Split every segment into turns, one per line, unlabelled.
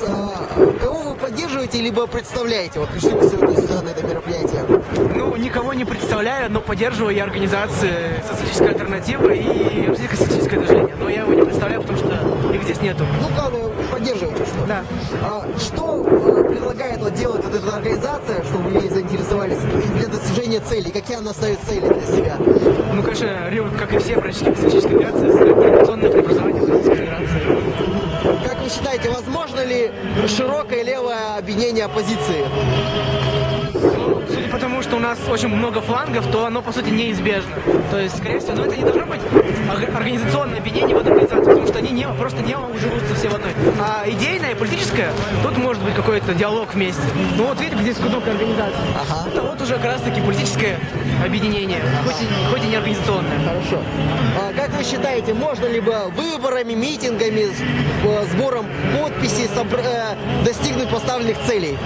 Вопрос. А, кого вы поддерживаете, либо представляете? Вот пришли вы сегодня сюда на это мероприятие.
Ну, никого не представляю, но поддерживаю я организации «Социалистическая альтернатива» и «Российское социалистическое движение». Но я его не представляю, потому что их здесь нету.
Ну, главное, поддерживаете что?
Да.
А, что а, предлагает вот делать вот эта организация, чтобы вы ей заинтересовались для достижения целей? Какие она ставит цели для себя?
Ну, конечно, как и все практически социалистическая федерация, революционное преобразование
ли широкое левое объединение оппозиции?
Ну, судя по тому, что у нас очень много флангов, то оно, по сути, неизбежно. То есть, скорее всего, но это не должно быть ор- организационное объединение в одной организации, потому что они не, просто не уживутся все в одной. А идейное, политическое, тут может быть какой-то диалог вместе. Ну вот видите, здесь кнопка организации.
Ага.
Это вот уже как раз-таки политическое объединение, хоть и, хоть и не организационное.
Хорошо. А как вы считаете, можно ли бы выборами, митингами, э, сбором подписей собр- э, достигнуть поставленных целей?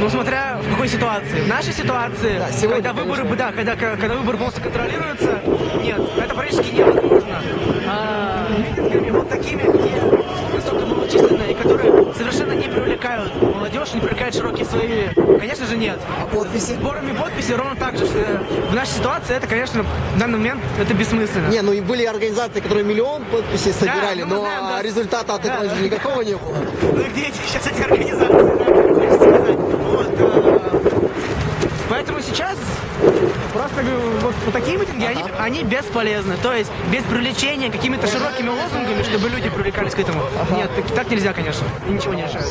Ну, смотря в какой ситуации. В нашей ситуации,
Да, сегодня,
когда выборы,
конечно.
да, когда, когда выборы полностью контролируются, нет, это практически невозможно. А митингами вот такими, где которые совершенно не привлекают молодежь, не привлекают широкие слои, конечно же, нет.
А подписи?
Сборами подписей ровно так же. Э, В нашей ситуации это, конечно, в данный момент это бессмысленно.
Не, ну и были организации, которые миллион подписей собирали,
ну мы
но
знаем, да.
результата от
Да,
этого
да.
же никакого не было.
Ну где эти сейчас эти организации, да, хочется сказать. Вот, э, Поэтому сейчас просто вот, вот такие митинги, они, они бесполезны. То есть без привлечения какими-то широкими лозунгами, чтобы люди привлекались к этому. Нет, так, так нельзя, конечно. И ничего не решает.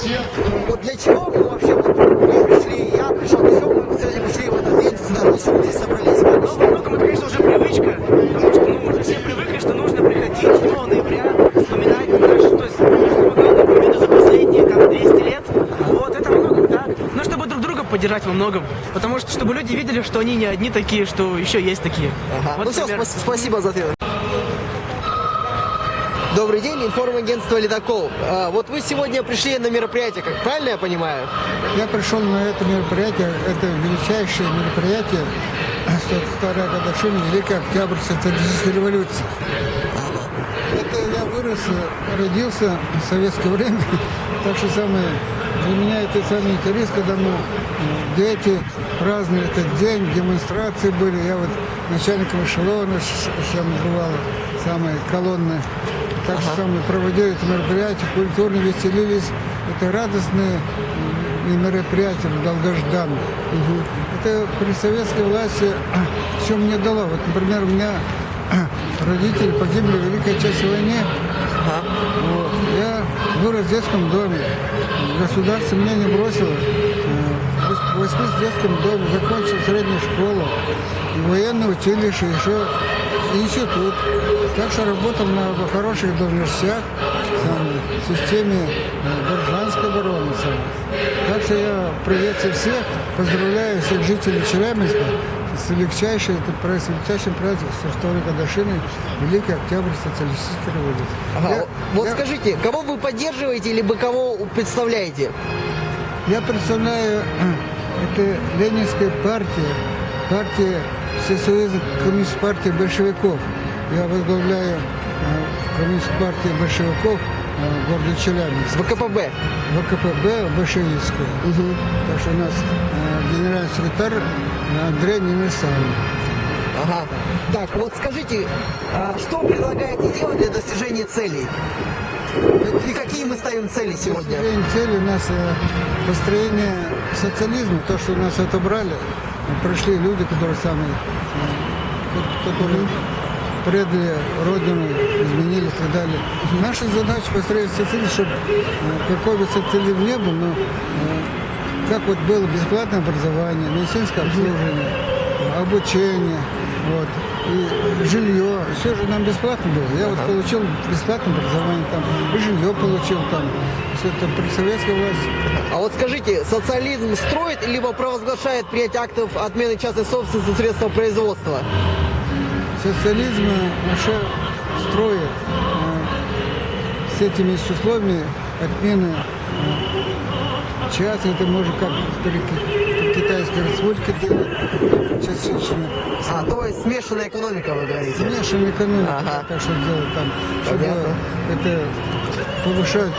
Вот для чего мы вообще вот, мы пришли, я пришел, чего мы сегодня пришли в этот день мы здесь собрались?
Ну, во многом это, конечно, уже привычка, потому что ну, мы уже все привыкли, что нужно приходить 7 ноября, вспоминать наши, то есть, чтобы главную победу за последние там, 200 лет. Вот, это во многом так. Ну, чтобы друг друга поддержать во многом. Потому что, чтобы люди видели, что они не одни такие, что еще есть такие.
Ага.
Вот,
ну все,
например,
спас- спасибо за ответ. Добрый день, информагентство «Ледокол». А, вот вы сегодня пришли на мероприятие, как правильно я понимаю?
Я пришел на это мероприятие, это величайшее мероприятие, 102 годовщина Великой Октябрьской социалистической революции. Это я вырос, родился в советское время, так что самое, для меня это самый интерес, когда мы, дети праздновали этот день, демонстрации были, я вот начальником эшелона, там бывало, самое колонны, так что самое, проводили это мероприятие, культурно веселились, это радостные мероприятия, долгожданные. Это при советской власти все мне дало. Вот, например, у меня родители погибли в Великой Отечественной войне. Вот. Я вырос в детском доме. Государство меня не бросило. Э, в детском доме, закончил среднюю школу, военное училище, еще институт. Так что работал на хороших должностях самое, в системе э, гражданской обороны. Так что я приветствую всех, поздравляю всех жителей Челябинска с праздник, с величайшим праздником, со второй годовщиной Великой Октябрьской социалистической революции.
Ага,
Я-
вот
я-
скажите, кого вы поддерживаете, либо кого представляете?
Я представляю это Ленинская партия, партия Всесоюза коммунист партии большевиков. Я возглавляю э, коммунистическую партию большевиков э, города Челябинск.
ВКПБ.
ВКПБ большевистскую. Так что у нас э, генеральный секретарь Андрей Немесаль.
Ага. Так, вот скажите, а что предлагаете делать для достижения целей? И какие мы ставим цели сегодня?
Построение цели у нас э, построение социализма, то, что нас отобрали, пришли люди, которые самые, э, ко- которые предали Родину, изменили и так далее. Наша задача построить социализм, чтобы э, какой бы социализм не был, но как вот было бесплатное образование, медицинское обслуживание, обучение, вот, и жилье, все же нам бесплатно было. Я вот получил бесплатное образование там, и жилье получил там, все это при советской власти.
А вот скажите, социализм строит либо провозглашает принятие актов отмены частной собственности средства производства?
Социализм э, уже строит э, с этими условиями отмены э, часто это можно как китайской республике делать частично.
А, то есть смешанная экономика, вы говорите?
Смешанная экономика,
Ага.
так что делать там, чтобы
Понятно.
это повышать,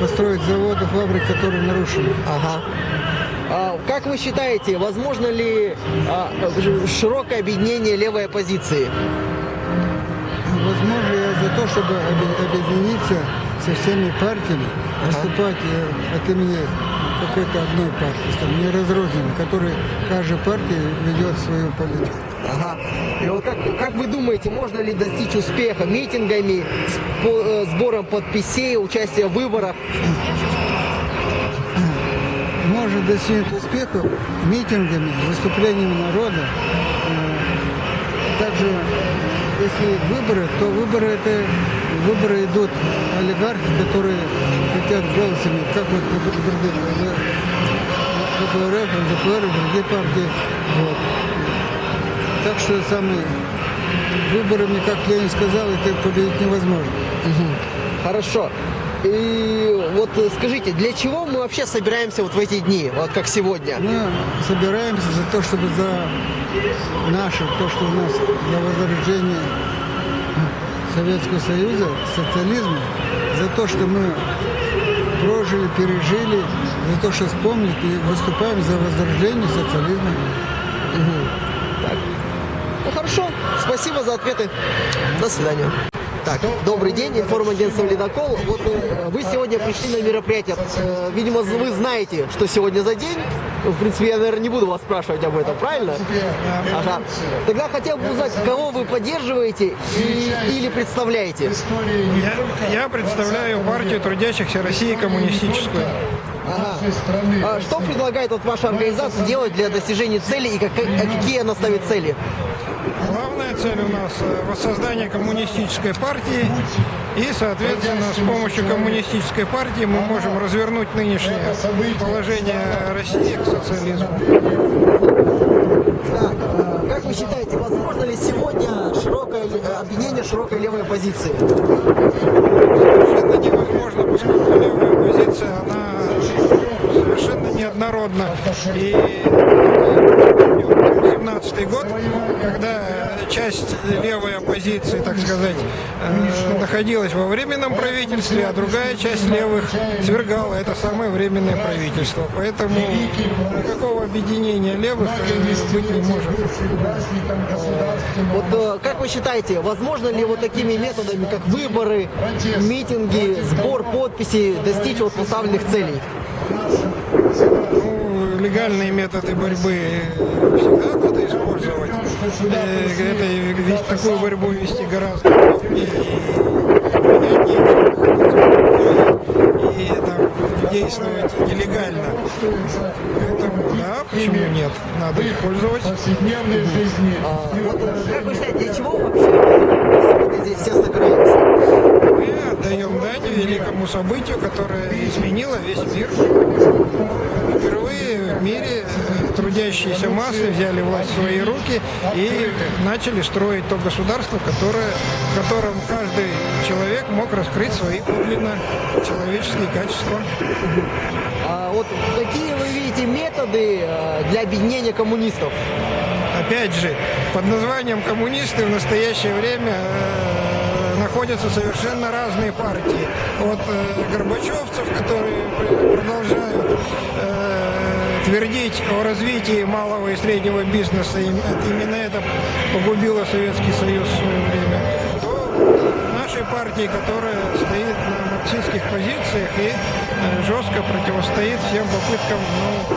построить заводы, фабрики, которые нарушены.
Ага. А, как вы считаете, возможно ли а, широкое объединение левой оппозиции?
Возможно, я за то, чтобы объединиться со всеми партиями, выступать э, от имени какой-то одной партии, чтобы не разрозненно, которой каждая партия ведет свою политику.
Ага. И вот как, как вы думаете, можно ли достичь успеха митингами, э, сбором подписей, участием в выборах?
Можно достигнуть успеха митингами, выступлениями народа. Э, Также, если выборы, то выборы это выборы идут олигархи, которые хотят голосами, как вот КПРФ, ЛДПР и другие партии. Вот. Так что самые выборами, как Ленин сказал, это победить невозможно.
Хорошо. И вот э, скажите, для чего мы вообще собираемся вот в эти дни, вот как сегодня?
Мы собираемся за то, чтобы за наше, то, что у нас за возрождение Советского Союза, социализма, за то, что мы прожили, пережили, за то, что вспомнили и выступаем за возрождение социализма.
Ну хорошо, спасибо за ответы. До свидания. Так, добрый день, информагентство «Ледокол». Вот э, вы сегодня пришли на мероприятие. Э, видимо, вы знаете, что сегодня за день. В принципе, я, наверное, не буду вас спрашивать об этом, правильно? Ага. Тогда хотел бы узнать, кого вы поддерживаете и- или представляете?
Я, я представляю партию трудящихся России коммунистическую.
Ага. А что предлагает вот ваша организация делать для достижения цели и как- а какие она ставит цели?
Главная цель у нас э, воссоздание коммунистической партии. И, соответственно, с помощью коммунистической партии мы можем развернуть нынешнее положение России к социализму.
Так, э, как вы считаете, возможно ли сегодня широкое э, объединение широкой левой оппозиции?
Совершенно невозможно, поскольку левая позиция, она совершенно неоднородна. И 17 год, когда часть левой оппозиции, так сказать, э, находилась во временном правительстве, а другая часть левых свергала это самое временное правительство. Поэтому никакого объединения левых быть не может.
Вот э, как вы считаете, возможно ли вот такими методами, как выборы, митинги, сбор подписей, достичь вот поставленных целей?
Легальные методы борьбы всегда надо использовать. Э, Это ведь такую борьбу вести гораздо удобнее и, и там, действовать нелегально. Поэтому да, почему нет? Надо использовать.
А, вот, как вы считаете, для чего вообще сегодня здесь все собираемся?
Великому событию, которое изменило весь мир. Впервые в мире трудящиеся массы взяли власть в свои руки и начали строить то государство, которое, в котором каждый человек мог раскрыть свои подлинно человеческие качества.
А вот какие вы видите методы э, для объединения коммунистов?
Опять же, под названием коммунисты в настоящее время э, находятся совершенно разные партии. От э, горбачевцев, которые пр- продолжают э, твердить о развитии малого и среднего бизнеса, им- это- именно это погубило Советский Союз в свое время, до нашей партии, которая стоит на марксистских позициях и э, жестко противостоит всем попыткам ну,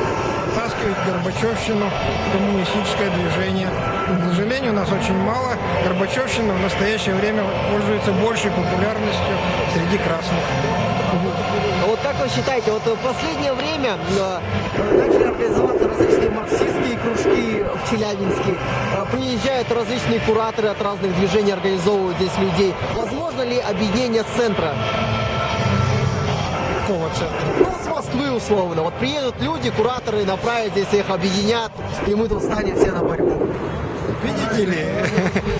оттаскивать Горбачевщину коммунистическое движение. К сожалению, нас очень мало. Горбачевщина в настоящее время пользуется большей популярностью среди красных.
А Вот как вы считаете, вот в последнее время э, начали организоваться различные марксистские кружки в Челябинске, э, приезжают различные кураторы от разных движений, организовывают здесь людей. Возможно ли объединение с центра?
Какого центра?
Ну, с Москвы условно. Вот приедут люди, кураторы направят здесь, их объединят, и мы тут станем все на борьбу.
Видели.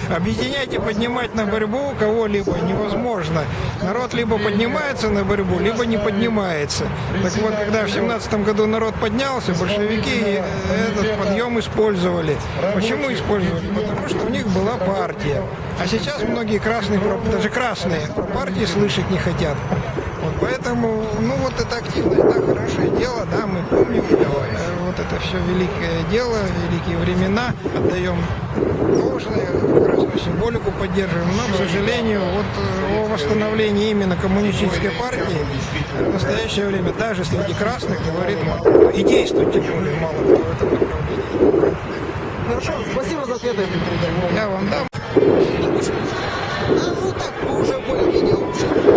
Объединять и поднимать на борьбу кого-либо невозможно. Народ либо поднимается на борьбу, либо не поднимается. Так вот, когда в семнадцатом году народ поднялся, большевики этот подъем использовали. Почему использовали? Потому что у них была партия. А сейчас многие красные, даже красные, про партии слышать не хотят. Вот поэтому, ну вот это активность, да, хорошее дело, да, мы помним э, вот это все великое дело, великие времена, отдаем должное, красную символику поддерживаем, но, к сожалению, вот э, о восстановлении именно коммунистической партии в настоящее время даже среди красных говорит мало и действует тем более мало кто в этом направлении.
Хорошо, спасибо за ответы.
Я вам дам.
А, ну так, уже более-менее лучше.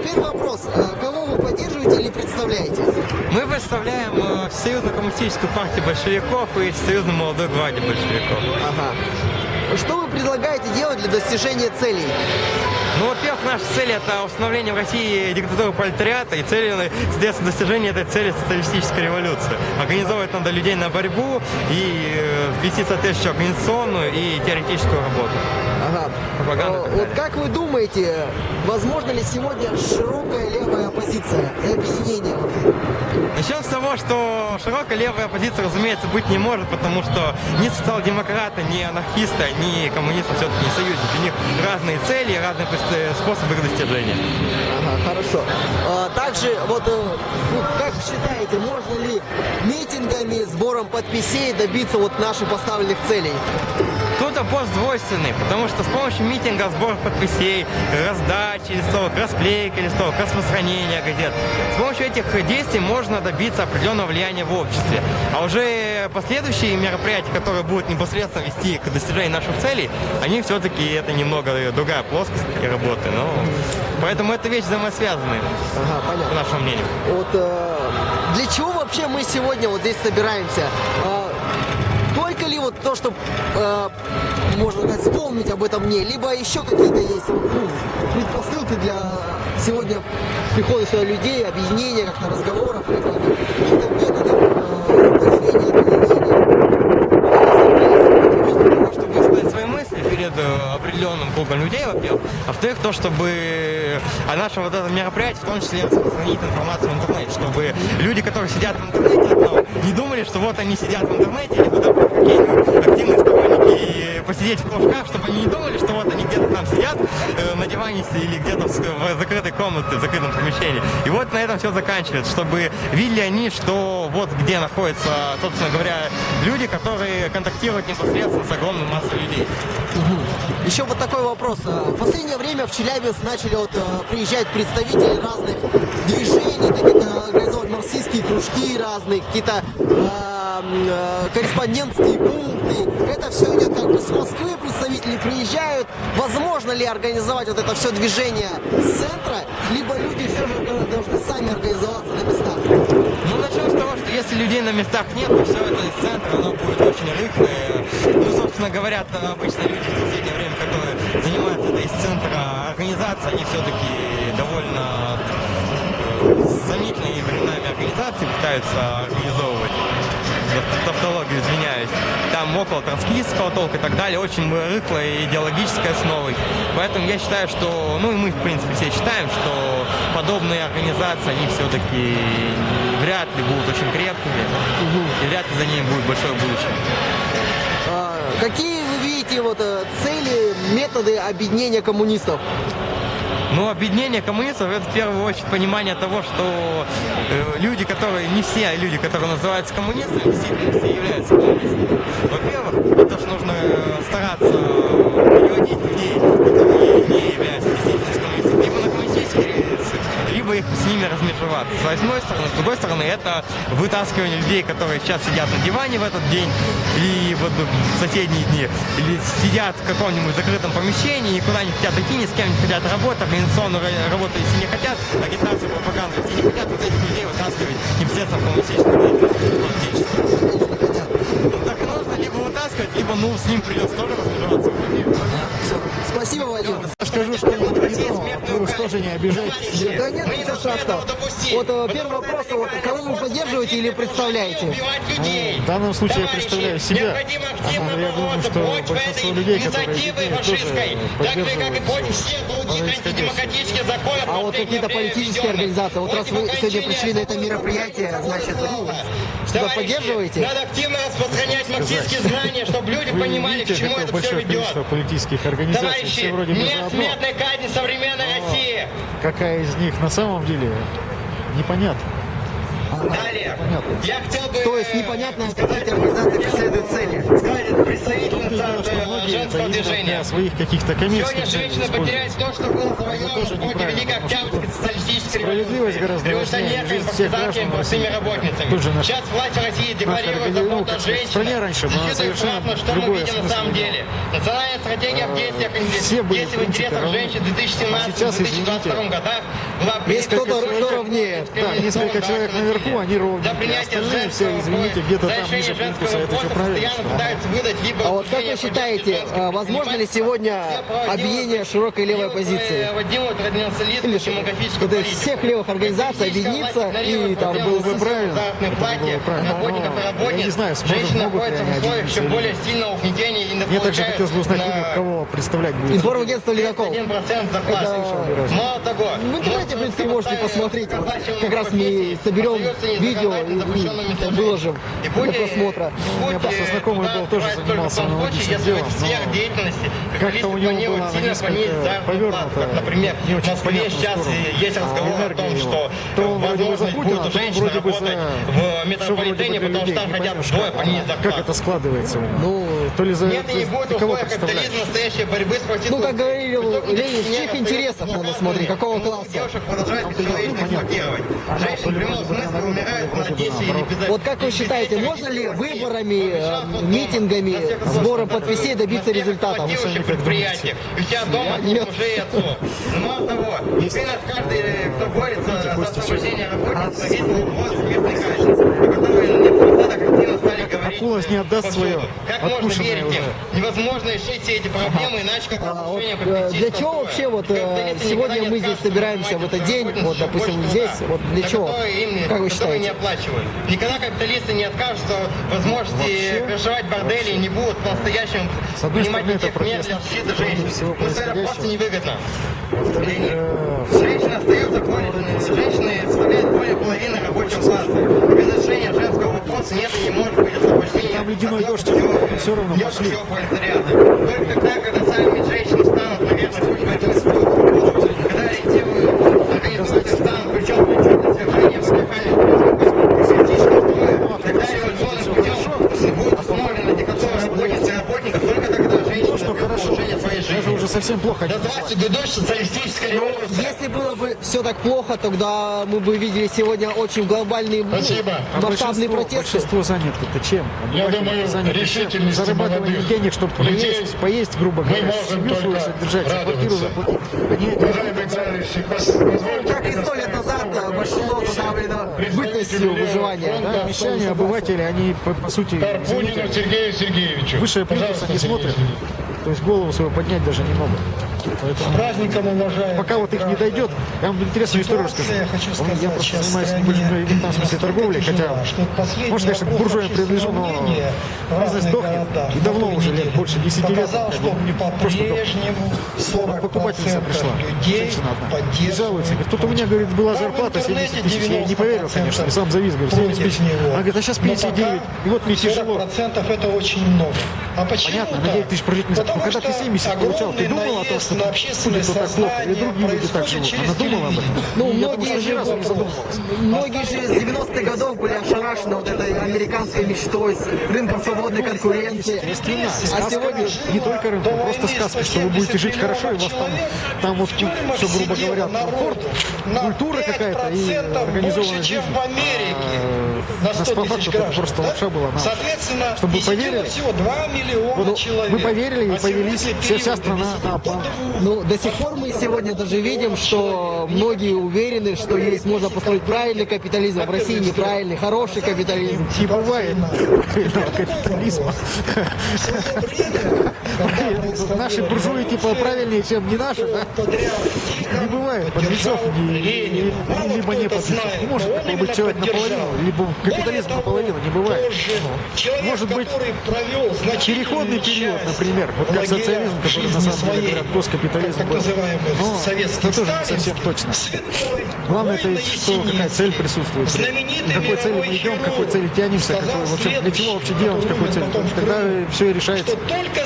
Э, первый вопрос. Э, Кого вы поддерживаете или представляете?
Мы представляем э, Всесоюзную коммунистическую партию большевиков и Всесоюзную молодую гвардию большевиков.
Ага. Что вы предлагаете делать для достижения целей?
Ну, во-первых, наша цель – это установление в России диктатуры пролетариата, и целью, соответственно, достижение этой цели – социалистическая революция. Организовывать надо людей на борьбу и э, вести соответствующую организационную и теоретическую работу.
Ага.
Пропаганда
Э,
и так
Вот как вы думаете, возможно ли сегодня широкая левая оппозиция и объединение?
Начнем с того, что широкая левая оппозиция, разумеется, быть не может, потому что ни социал-демократы, ни анархисты, ни коммунисты все-таки не союзники. У них разные цели разные э, способы их достижения.
Ага, хорошо. А, также, вот, э, ну, как вы считаете, можно ли митингами, сбором подписей добиться вот наших поставленных целей?
Тут вопрос двойственный, потому что с помощью митинга, сбора подписей, раздачи листовок, расклейки листовок, распространения газет, с помощью этих действий можно добиться определенного влияния в обществе. А уже последующие мероприятия, которые будут непосредственно вести к достижению наших целей, они все-таки это немного другая плоскость и работы. Но поэтому это вещи взаимосвязанные,
Ага, понятно.
по нашему мнению.
Вот э, для чего вообще мы сегодня вот здесь собираемся? То, чтобы, э, можно сказать, вспомнить об этом дне, либо еще какие-то есть ну, предпосылки для сегодня прихода сюда людей, объединения, как-то разговоров, каких-то методов э, воплощения объединения?
чтобы высказать свои мысли перед э, кругом людей, во-первых. А во-вторых, то, чтобы о нашем вот этом мероприятии, в том числе распространить информацию в интернете, чтобы люди, которые сидят в интернете, одно, не думали, что вот они сидят в интернете, или туда какие-нибудь активные сторонники посидеть в кружках, чтобы они не думали, что вот они где-то там сидят э, на диване или где-то в, в закрытой комнате, в закрытом помещении. И вот на этом все заканчивается, чтобы видели они, что вот где находятся, собственно говоря, люди, которые контактируют непосредственно с огромной массой людей.
Еще вот такой вопрос. А, В последнее время в Челябинск начали вот э, приезжать представители разных движений, такие как организовывать марксистские кружки разные, какие-то э, э, корреспондентские пункты. Это все идет как бы с Москвы, представители приезжают. Возможно ли организовать вот это все движение с центра, либо люди все же должны сами организоваться на местах?
Ну, начнем с того, что если людей на местах нет, то все это из центра, оно будет очень рыхлое. Ну, собственно говоря, то обычно люди в последнее время, которые занимаются это из центра организации, они все-таки довольно э, сомнительные временами организации пытаются организовывать. Тавтологию извиняюсь. Там около троцкистского толка и так далее, очень рыхлой идеологической основой. Поэтому я считаю, что, ну и мы, в принципе, все считаем, что подобные организации, они все-таки вряд ли будут очень крепкими, и вряд ли за ними будет большое будущее.
А, Какие вы видите вот э, цели, методы объединения коммунистов?
Ну, объединение коммунистов это в первую очередь понимание того, что э, люди, которые, не все люди, которые называются коммунистами, действительно все являются коммунистами. Во-первых, то, что нужно э, стараться переводить людей, которые не являются действительно коммунистами, либо на коммунистические рельсы, либо их с ними размежеваться. С одной стороны. С другой стороны, это вытаскивание людей, которые сейчас сидят на диване в этот день, или вот в соседние дни, или сидят в каком-нибудь закрытом помещении, никуда не хотят идти, ни с кем не хотят работать, организационную ра- работу, если не хотят, агитацию, пропаганду, если не хотят, вот этих людей вытаскивать непосредственно в коммунистическую и либо вытаскивать, либо, ну, с ним придется тоже размежеваться.
Спасибо, Владимир.
Тоже не обижайтесь.
Да нет, ничего страшного. Вот э, первый вопрос, вот, кого вы поддерживаете или представляете?
В данном случае я представляю себя. Я думаю, что большинство людей, которые тоже поддерживают происходящее.
А вот какие-то политические организации, вот раз вы сегодня пришли на это мероприятие, значит, ну, что-то поддерживаете?
Надо активно распространять марксистские знания, чтобы люди понимали, к чему это все ведет.
политических организаций,
Товарищи,
все вроде бы
нет смертной казни современной России.
Какая из них на самом деле, непонятно.
Далее.
Понятно.
Я хотел бы...
То есть непонятно, какие эти организации преследуют цели.
сказать, представительница э, женского движения.
своих каких-то
Сегодня
коммерческих целей
женщина потеряет то, что было завоевано
тоже
в
неправильно,
Великой Октябрьской социалистической
справедливость гораздо важнее,
революционерками, партизанками, простыми работницами.
Тут же наш-
Сейчас власть России декларирует заботу о
сказать, в
женщинах.
стране раньше была совершенно
что мы видим на самом деле. Национальная стратегия в действиях
все были,
действий в
в
интересах
равны.
женщин в
А сейчас,
2017-2022
извините,
годах была
Есть кто-то, кто ровнее.
Да, несколько человек наверху, они
принятия
Остальные все, извините, где-то там ниже плинтуса. Это что правильно?
А вот как вы считаете, э, возможно ли сегодня объединение широкой левой?
Проводила традиционализм
Или всех левых организаций объединиться и там
было бы правильно. Я не знаю, сможет- могут ли они объединиться
еще более сильного угнетения и не
Мне также хотелось бы узнать,
на
кого, представлять будет.
Информагентство «Ледокол».
1% зарплаты.
Это-
Мало того,
В интернете, в принципе, можете посмотреть. Вот как раз мы соберем видео и выложим для просмотра.
У меня просто знакомый был, тоже занимался аналогичным делом, но
деятельности,
как-то у него было несколько повернуто,
например,
не
в
очень
Москве
понятную
сейчас есть разговор о том, что.
То он вроде бы за
возможно
Путина,
будут
то он
женщины
вроде бы
работать
за...
в метрополитене, потому
людей.
что там хотят вдвое
как,
понизить
как это складывается у него.
Ну,
То ли за...
Нет и не будет условия капитализма, настоящей борьбы с проституцией.
Ну, как говорил Ленин, в чьих
остаются
надо смотреть, какого
ненаказанными.
класса?
Девушек продолжают бесчеловечно эксплуатировать. Женщины в прямом смысле умирают Одессе или без
Вот как вы считаете, можно ли выборами, э, митингами, сбором подписей добиться результата?
девушек предприятиях. И у тебя дома нет мужей и отцов. Но мало того, теперь над каждый, кто борется за освобождение работниц, повесил воз смертной казни, о которой напоследок активно
Акулос не отдаст свое
Как можно верить им? Невозможно решить все эти проблемы, иначе как
А вот, э, для чего вообще вот э, сегодня мы здесь собираемся в этот день, вот допустим здесь, вот для чего? Как вы
которые не
считаете?
оплачивают. Никогда капиталисты не откажутся возможности крышевать бордели не будут по-настоящему принимать никаких мер для защиты женщин. Ну, это просто невыгодно. Женщины остаются конченными. Женщины составляют более половины рабочего класса. Без решения женского вопроса нет и не может быть освобождения.
Там ледяной дождь, все равно пошли.
пролетариата. Только тогда, когда сами женщины станут, наверное, путь борьбы с трудом. Когда ориентируют, организуют и станут плечом к плечу для свержения патриархальной политического строя, тогда революционным путем будет установлена диктатура работниц и работников только тогда женщины
что
найдут
хорошо.
положение своей
Даже
жизни.
уже совсем плохо.
До 20 годов социалистическая революция.
Если было бы все так плохо, тогда мы бы видели сегодня очень глобальные, ну,
Спасибо.
А
масштабные
большинство,
протесты.
большинство заняты-то чем?
Я
Обыватели
думаю, решительности
Зарабатывание
молодых
денег, чтобы
людей
поесть, поесть, грубо
мы
говоря,
можем
семью свою
только
содержать, квартиру заплатить.
Уважаемые товарищи, пос- позвольте
Как и сто лет назад большинство задавлено бытностью выживания. Да?
Мещане, обыватели, они по, по сути,
Карпунину Сергею Сергеевичу.
плинтуса
Пожалуйста,
не смотрят. То есть голову свою поднять даже не могут. Поэтому
Праздником уважаем.
пока вот их не дойдет, я вам интересную историю расскажу.
я хочу
Он-
сказать,
я просто занимаюсь небольшой, в этом смысле торговлей, хотя, может, конечно, к буржуям принадлежу, но бизнес дохнет. И
на
давно уже, лет больше 10 лет.
Показал, что по-прежнему 40%
покупательница пришла, женщина одна, и жалуется, говорит, тут у меня, говорит, была зарплата 70
интернете
тысяч, я не поверил, конечно, и сам завис, говорит, 70 тысяч. Она говорит, а сейчас
Но
59, и вот мне тяжело.
40% это очень много. А почему
Понятно, на
так?
9 тысяч прожить нельзя.
Потому
когда ты
что
70 получал, ты думал о том, что
на общественное
вот так плохо, или другие люди так живут? Она думала об этом?
Ну,
думаю,
многие же, многие же с 90-х годов были ошарашены вот этой американской мечтой с рынком свободной конкуренции. А сегодня
не только
До
просто сказка, что вы будете жить
170
хорошо, и вас там, там вот, все, грубо говоря, комфорт, культура какая-то и
5%
организованная жизнь.
На
нас
100
по
тысяч граждан.
просто
да?
лапша была на уши.
Соответственно,
Чтобы вы поверили,
всего 2 миллиона
Вот
человек.
мы поверили и
А
повелись, вся, вся страна на
двух.
Ну, до сих пор мы сегодня даже видим, что многие уверены, что есть можно построить правильный капитализм, а в России неправильный, хороший капитализм.
Не бывает правильного капитализма.
Наши буржуи типа правильнее, чем не наши, да? Не бывает подлецов, либо не подлецов. Может такой быть человек наполовину, либо капитализм наполовину, не бывает. Может быть переходный период, например, вот как социализм, который на самом деле говорят госкапитализм был. Но это тоже не совсем точно. Главное это ведь, что какая цель присутствует. К какой цели мы идем, к какой цели тянемся, какой, для чего вообще делаем, с какой что тогда все и решается.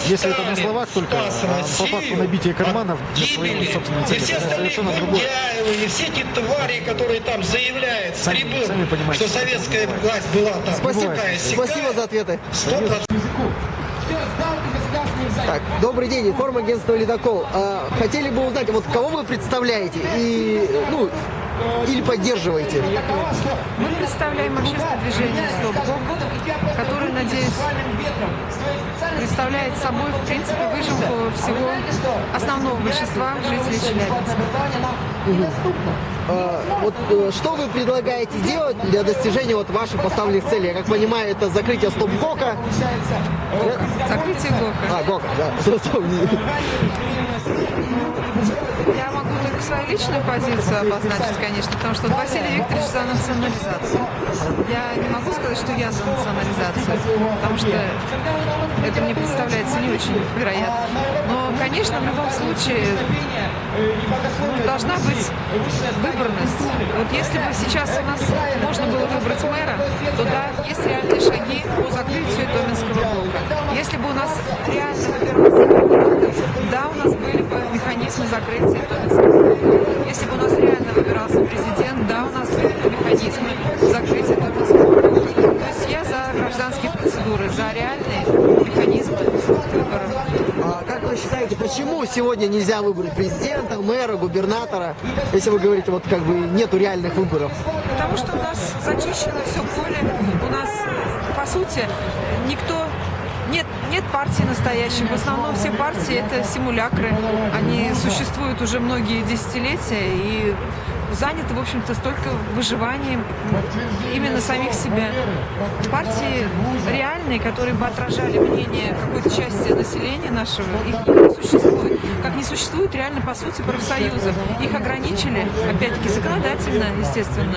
Если это на словах только, а по факту набитие карманов для своей собственной цели,
все остальные
совершенно другое.
И все эти твари, которые там заявляют с трибун, что советская власть была там
Спасибо, спасибо за ответы.
Сто процентов.
Так, добрый день, информ агентство «Ледокол». А, хотели бы узнать, вот кого вы представляете и, ну, или поддерживаете?
Мы представляем общественное движение «Стоп Бог», которое, надеюсь, представляет собой, в принципе, выжимку всего основного большинства жителей Челябинска.
А, вот э, что вы предлагаете делать для достижения вот ваших поставленных целей? Я как понимаю, это закрытие стоп-гока.
Закрытие ГОКа.
А, гока, да.
Я свою личную позицию обозначить, конечно, потому что Василий Викторович за национализацию. Я не могу сказать, что я за национализацию, потому что это мне представляется не очень вероятно. Но, конечно, в любом случае ну, должна быть выборность. Вот если бы сейчас у нас можно было выбрать мэра, то да, есть реальные шаги по закрытию Томинского блока. Если бы у нас реально выбирался губернатор, да, у нас были бы механизмы закрытия Томинского блока. Если бы у нас реально выбирался президент, да, у нас были бы механизмы закрытия Томинского блока. То есть я за гражданские процедуры, за реальные механизмы выборов.
А как вы считаете, почему сегодня нельзя выбрать президента, мэра, губернатора, если вы говорите, вот как бы нету реальных выборов?
Потому что у нас зачищено все поле, у нас, по сути, никто нет, нет партии настоящих. В основном все партии это симулякры. Они существуют уже многие десятилетия и заняты, в общем-то, столько выживанием именно самих себя. Партии реальные, которые бы отражали мнение какой-то части населения нашего, их не существует. Как не существует реально, по сути, профсоюзов. Их ограничили, опять-таки, законодательно, естественно,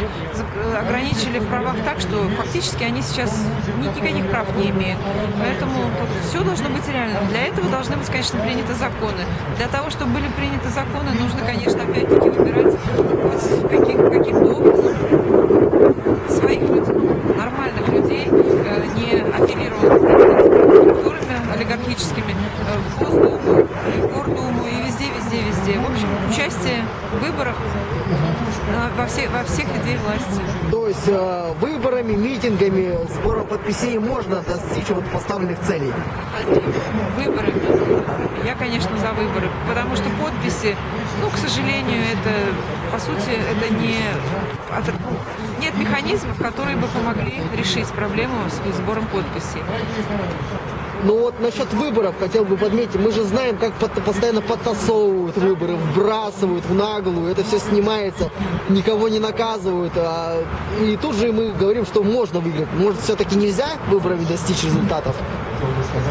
ограничили в правах так, что фактически они сейчас ни- никаких прав не имеют. Поэтому все должно быть реальным. Для этого должны быть, конечно, приняты законы. Для того, чтобы были приняты законы, нужно, конечно, опять-таки выбирать каких- каким-то образом своих людей, ну, нормальных людей, э, не аффилированных олигархическими, в и везде, везде, везде. В общем, участие в выборах э, во, все, во всех ветвей власти.
То есть э, выборами, митингами, сбором подписей можно достичь вот поставленных целей?
Выборы. Я, конечно, за выборы, потому что подписи, ну, к сожалению, это, по сути, это не... Нет механизмов, которые бы помогли решить проблему с сбором подписей.
Ну вот насчет выборов хотел бы подметить, мы же знаем, как постоянно подтасовывают выборы, вбрасывают в наглую, это все снимается, никого не наказывают. а- и тут же мы говорим, что можно выиграть. Может, все-таки нельзя выборами достичь результатов?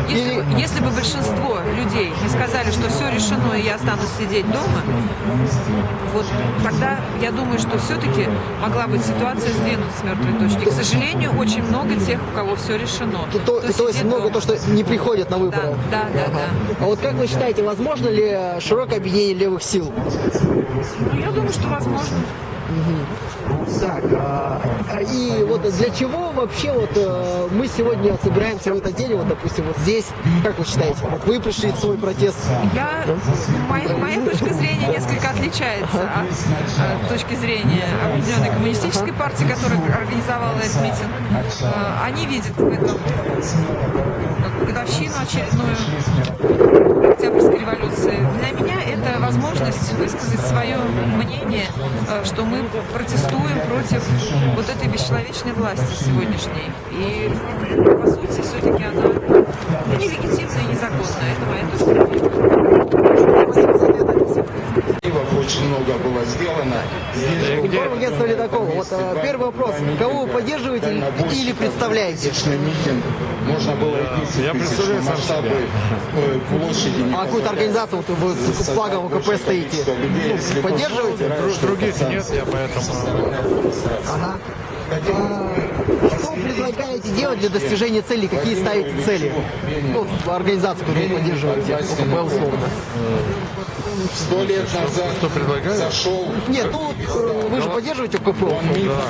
Если, если бы большинство людей не сказали, что все решено, и я останусь сидеть дома, вот тогда я думаю, что все-таки могла быть ситуация сдвинута с мертвой точки. К сожалению, очень много тех, у кого все решено.
То,
кто
то есть много
дома.
то, что не приходят на выборы.
Да, да, да, да.
А вот как вы считаете, возможно ли широкое объединение левых сил?
Ну, я думаю, что возможно.
Так, а, и вот для чего вообще вот э, мы сегодня собираемся в этот день, вот допустим, вот здесь, как вы считаете, вот вы пришли свой протест,
Я, моя, моя точка зрения несколько отличается от, от точки зрения определенной коммунистической партии, которая организовала этот митинг. Э, Они видят в этом годовщину очередную Октябрьской революции. Для меня это возможность высказать свое мнение, э, что мы протестуем против вот этой бесчеловечной власти сегодняшней. И, по сути, все-таки она нелегитимная и незаконная. Это моя точка зрения.
Очень
много было сделано. Здесь
«Ледокол». Вот э, первый вопрос. Кого вы поддерживаете или- представляете?
митинг. Можно было идти
Я представляю сам
масштабы э, площади.
А какую-то организацию вот вы с флагом ВКП стоите? Ну, поддерживаете?
Других нет, я поэтому...
Ага. А, Что предлагаете делать для достижения целей? Какие ставите цели? Ну, организацию, которую вы поддерживаете, ОКП условно.
Сто лет назад
Что предлагаю?
зашел
Нет, ну вот, э, вы же поддерживаете ОКП.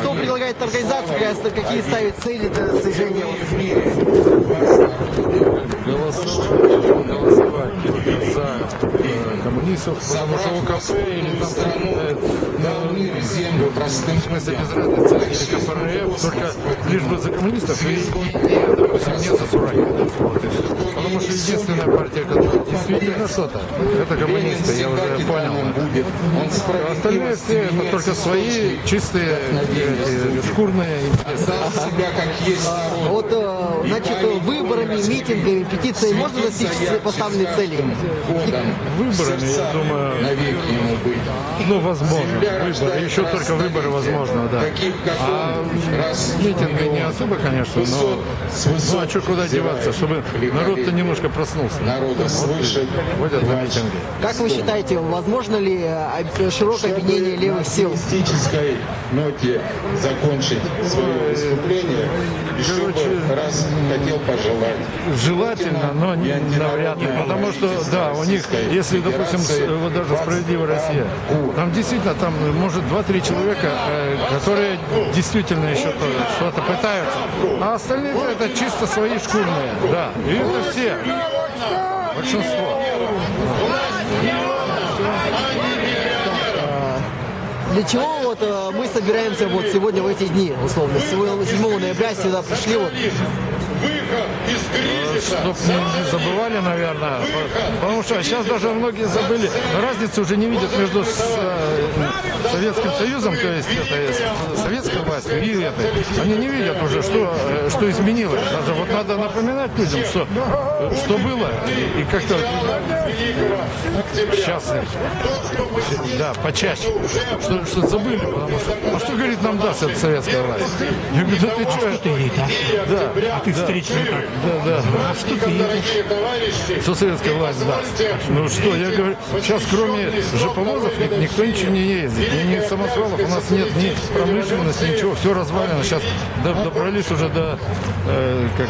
Что предлагает организация, какие ставит цели для достижения?
голосовать за э, коммунистов, потому что ОКП или там э,
землю простым
в смысле без разницы, или КПРФ, только лишь бы за коммунистов и, допустим, не за. Вот все. Потому что единственная партия, которая действительно что-то, это коммунисты, я уже понял. А Остальные все это только свои чистые эти, шкурные интересы.
народ.
Вот, э, значит, выборами, митингами, петициями можно достичь поставленной цели?
Выборами, я думаю,
Навеки ему быть.
ну, возможно. Выборы, еще только выборы возможно, да. А митинги не особо, конечно, но ну а что куда деваться, чтобы народ-то немножко проснулся.
народа свыше
Ходят на митинги.
Как вы считаете, возможно ли э, широкое объединение левых сил?
ноте закончить свое выступление. Еще
Короче,
бы раз хотел пожелать.
Желательно, но не, навряд ли. Потому что, да, у них, если, допустим, с- вот даже «Справедливая Россия», там действительно, там может 2-3 человека, э, которые действительно еще то- что-то пытаются. А остальные это чисто свои шкурные, да. И это все. Большинство.
Для чего вот э, мы собираемся вот сегодня в эти дни, условно, сегодня 7 ноября сюда пришли вот
Чтоб не, не забывали, наверное, по- потому что сейчас даже многие забыли, разницы уже не видят между с, э, Советским Союзом, то есть это советской властью и этой. Они не видят уже, что, э, что изменилось. Даже вот надо напоминать людям, что, э, что было, и, и как-то сейчас, да, почаще, что, что забыли, потому что, а что, говорит, нам даст эта советская власть? Я говорю, да ты что?
ты ей, да?
Да,
А ты встречный так.
да, да.
А что ты?
Что советская власть даст? Ну что, я говорю, сейчас кроме жоповозов ни- никто ничего не ездит, ни, ни самосвалов, у нас нет ни промышленности, ничего, все развалено. Сейчас до- добрались уже до э, как,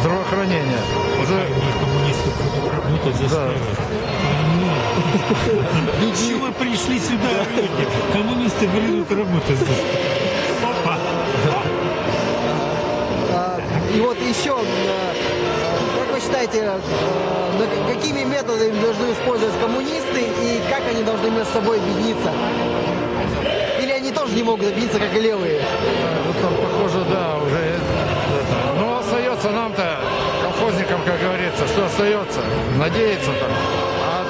здравоохранения. Уже
Они коммунисты будут работать заставят. Для чего пришли сюда люди? Коммунисты будут работать заставят. Опа!
А, И вот еще, э, считаете, э, какими методами должны использовать коммунисты и как они должны между собой объединиться? Или они тоже не могут объединиться, как и левые?
вот там, похоже, да, уже. Ну, остается нам-то, колхозникам, как говорится, что остается? Надеяться там. А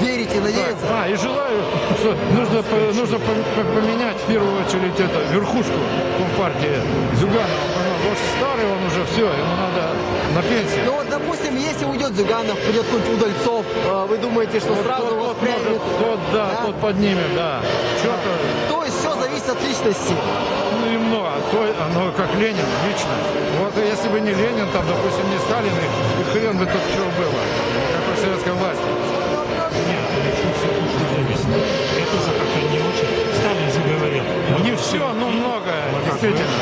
Верите, надеяться?
А, и желаю, что нужно, по- нужно по- по- поменять в первую очередь это, верхушку Компартии Зюганова. Потому что старый он уже, все, ему надо на пенсию.
Ну вот, допустим, если уйдет Зюганов, придет какой-нибудь Удальцов, э, вы думаете, что сразу
тот, тот,
воспрянет?
может, тот, да,
Да?
тот поднимет, да. Что-то,
То есть все зависит от личности.
ну и много, то, оно как Ленин, лично. Вот если бы не Ленин, там, допустим, не Сталин, и, хрен бы тут чего было, какой советской власти.
Нет, очень все точно зависит. Я тоже как-то не очень. Сталин же говорил.
Не все, но многое, действительно.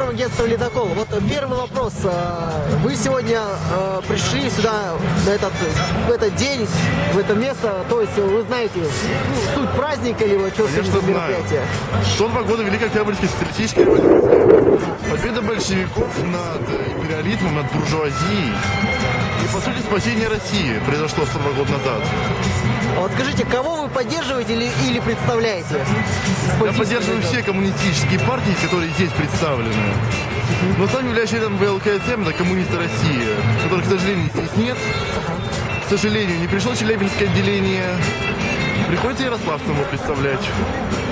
День, информагентство «Ледокол». Вот первый вопрос. Э, Вы сегодня э, пришли сюда на этот, в этот день, в это место, то есть вы знаете суть праздника или что
Конечно,
мероприятие?
102 года Великой Октябрьской социалистической революции. Победа большевиков над империализмом, над буржуазией. И, по сути, спасение России произошло 102 года назад.
А Вот скажите, кого вы поддерживаете или, или представляете?
Я поддерживаю все коммунистические партии, которые здесь представлены. Но сам являюсь членом ВЛКСМ, это коммунисты России, которых, к сожалению, здесь нет. К сожалению, не пришло Челябинское отделение. Приходится Ярославцам его представлять.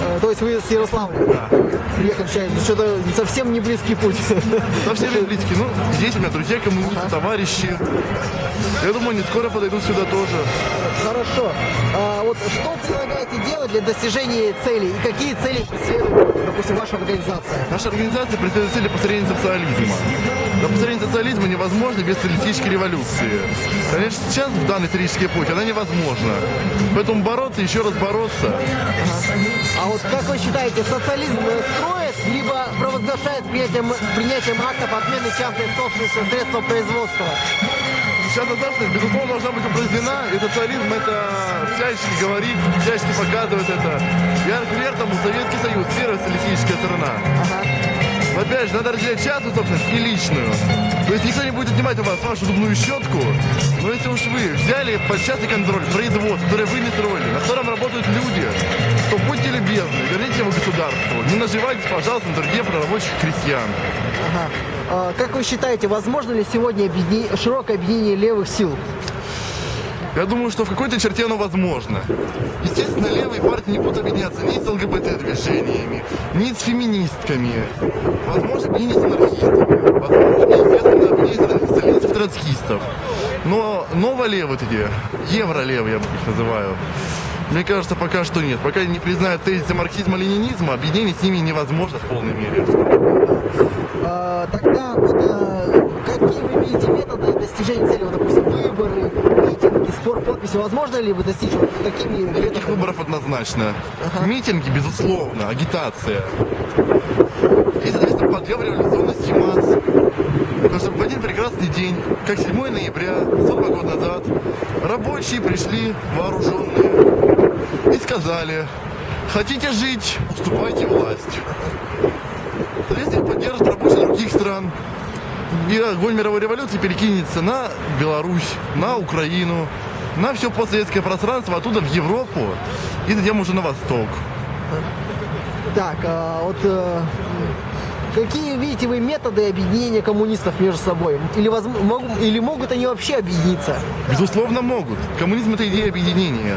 Э, То есть вы с Ярославля?
Да.
Приехали, считаете, что-то совсем не близкий путь.
Совсем не близкий. Ну, здесь у меня друзья, коммунисты, товарищи. Я думаю, они скоро подойдут сюда тоже.
Хорошо. А вот что предлагаете делать для достижения целей? И какие цели преследует, допустим, ваша организация?
Наша организация преследует цели построения социализма. Но построение социализма невозможно без социалистической революции. Конечно, сейчас, в данный исторический путь, она невозможна. Поэтому бороться, еще раз бороться.
А вот как вы считаете, социализм э, строит, либо провозглашает принятием, принятием актов отмены частной собственности средства производства?
Сейчас собственность, безусловно, должна быть упразднена, и социализм это всячески говорит, всячески показывает это. Я пример тому Советский Союз, первая социалистическая страна. Опять же, надо разделять частную собственность и личную. То есть никто не будет отнимать у вас вашу зубную щетку, но если уж вы взяли под частный контроль производство, которое вы не строили, на котором работают люди, то будьте любезны, верните его государству. Не наживайтесь, пожалуйста, на труде прорабочих крестьян.
Ага. А как вы считаете, возможно ли сегодня объедини- широкое объединение левых сил?
Я думаю, что в какой-то черте оно возможно. Естественно, левые партии не будут объединяться ни с ЛГБТ-движениями, ни с феминистками. Возможно, объединение с анархистами. Возможно, естественно, объединение с сталинцев, троцкистов. Но новолевые эти, евролевые, я их называю, мне кажется, пока что нет. Пока не признают тезисы марксизма-ленинизма, объединение с ними невозможно в полной мере.
А, тогда вот, а, какие вы видите методы достижения цели? Вот, допустим, выборы, митинги, спор подписи. Возможно ли вы достичь вот такими методами?
выборов однозначно. Митинги, безусловно, агитация. И, соответственно, подъем революционности масс. Потому что в один прекрасный день, как 7 ноября, 42 года назад, рабочие пришли вооруженные и сказали, хотите жить, уступайте власть. Соответственно, их поддержат рабочие других стран. И огонь мировой революции перекинется на Беларусь, на Украину, на все постсоветское пространство, оттуда в Европу и затем уже на восток.
Так, а, вот э, какие видите вы методы объединения коммунистов между собой? Или, возм- могу- или могут они вообще объединиться?
Безусловно, могут. Коммунизм это идея объединения.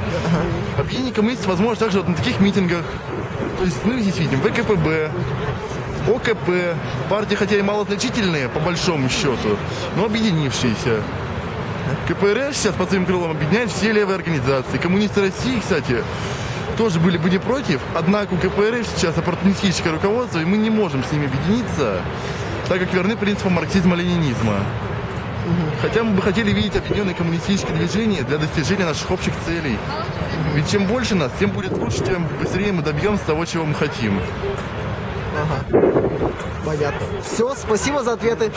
Объединение коммунистов возможно также вот на таких митингах. То есть мы здесь видим ВКПБ, ОКП, партии хотя и малозначительные по большому счету, но объединившиеся. КПРФ сейчас под своим крылом объединяет все левые организации. Коммунисты России, кстати, тоже были бы не против, однако у КПРФ сейчас оппортунистическое руководство, и мы не можем с ними объединиться, так как верны принципам марксизма-ленинизма. Хотя мы бы хотели видеть объединенное коммунистическое движение для достижения наших общих целей. Ведь чем больше нас, тем будет лучше, тем быстрее мы добьемся того, чего мы хотим.
Ага. Понятно. Все, спасибо за ответы.